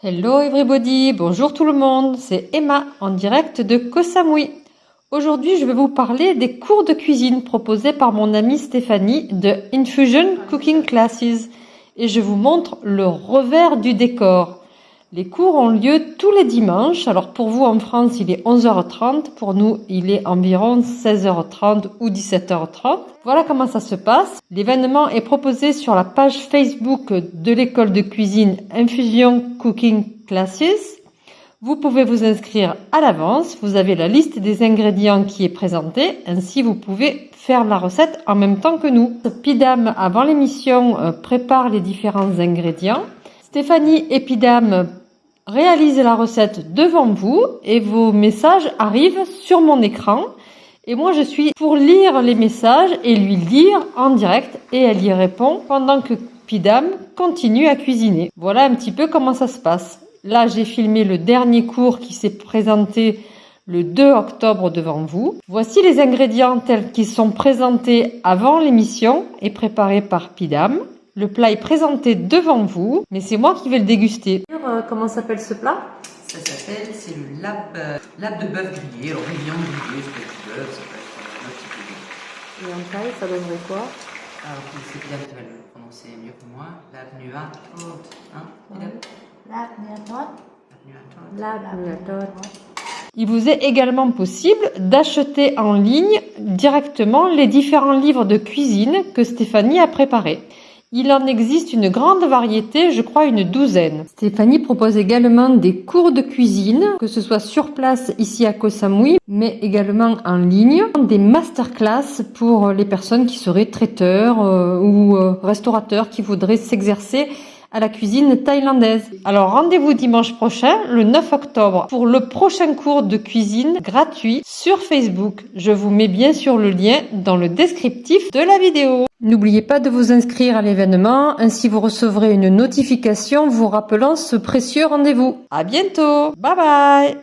Hello everybody, bonjour tout le monde, c'est Emma en direct de Koh Samui. Aujourd'hui, je vais vous parler des cours de cuisine proposés par mon amie Stéphanie de Infusion Cooking Classes et je vous montre le revers du décor. Les cours ont lieu tous les dimanches. Alors pour vous en France, il est 11h30. Pour nous, il est environ 16h30 ou 17h30. Voilà comment ça se passe. L'événement est proposé sur la page Facebook de l'école de cuisine Infusion Cooking Classes. Vous pouvez vous inscrire à l'avance. Vous avez la liste des ingrédients qui est présentée. Ainsi, vous pouvez faire la recette en même temps que nous. Pidam, avant l'émission, euh, prépare les différents ingrédients. Stéphanie Epidam réalise la recette devant vous et vos messages arrivent sur mon écran. Et moi, je suis pour lire les messages et lui lire en direct et elle y répond pendant que Pidam continue à cuisiner. Voilà un petit peu comment ça se passe. Là, j'ai filmé le dernier cours qui s'est présenté le 2 octobre devant vous. Voici les ingrédients tels qu'ils sont présentés avant l'émission et préparés par Pidam. Le plat est présenté devant vous, mais c'est moi qui vais le déguster. Euh, comment s'appelle ce plat? Ça s'appelle, c'est le lab, euh, lab de bœuf grillé. Alors, une viande grillée, ça peut être bœuf, ça peut être un petit peu Et en taille, ça donnerait quoi? Alors, c'est bien, tu vas le prononcer mieux que moi. Lab nuatot. Hein, Lab nuatot. Lab Lab Il vous est également possible d'acheter en ligne directement les différents livres de cuisine que Stéphanie a préparés. Il en existe une grande variété, je crois une douzaine. Stéphanie propose également des cours de cuisine, que ce soit sur place ici à Koh Samui, mais également en ligne, des masterclass pour les personnes qui seraient traiteurs euh, ou euh, restaurateurs qui voudraient s'exercer à la cuisine thaïlandaise. Alors rendez-vous dimanche prochain, le 9 octobre, pour le prochain cours de cuisine gratuit sur Facebook. Je vous mets bien sûr le lien dans le descriptif de la vidéo. N'oubliez pas de vous inscrire à l'événement, ainsi vous recevrez une notification vous rappelant ce précieux rendez-vous. À bientôt, bye bye